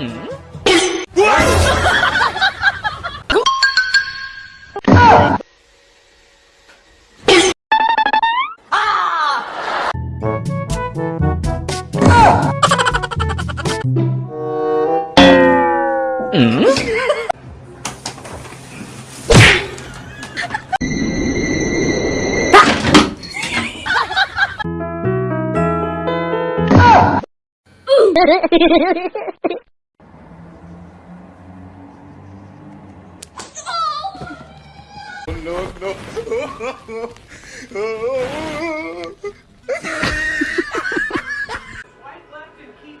음? 음? And keep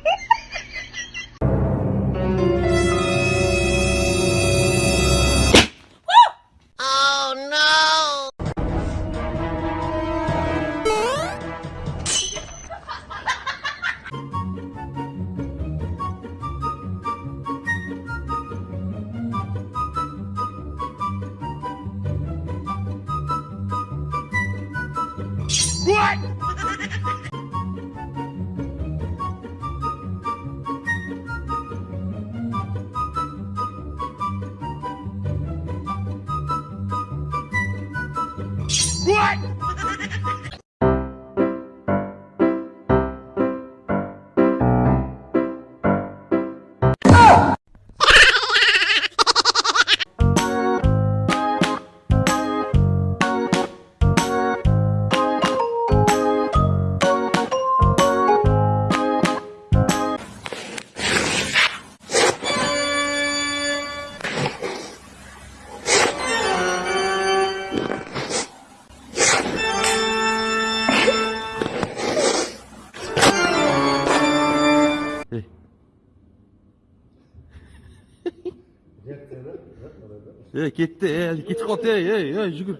예, 기대, 예, 기대 어때? 예, 예, 지금.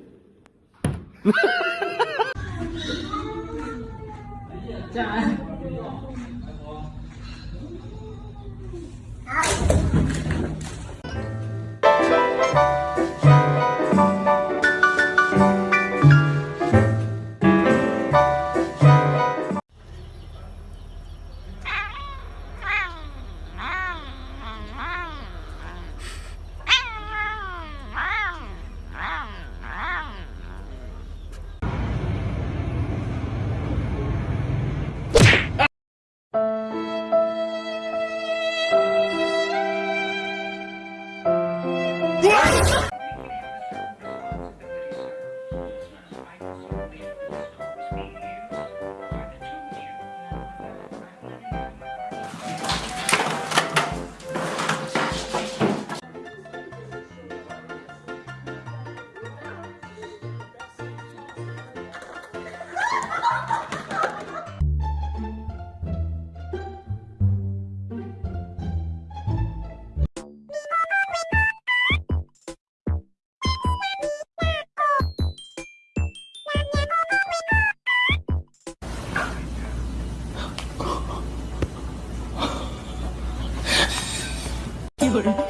자. 会儿。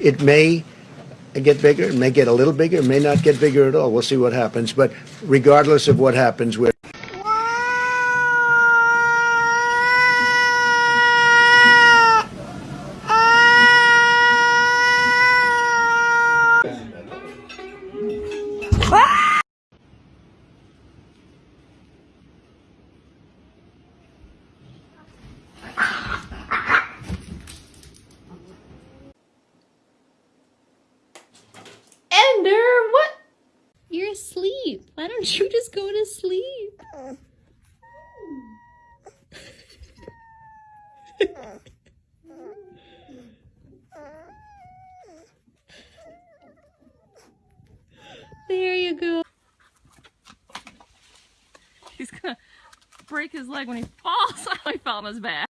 It may get bigger, it may get a little bigger, it may not get bigger at all. We'll see what happens. But regardless of what happens, we're go to sleep? there you go. He's gonna break his leg when he falls. he fell on his back.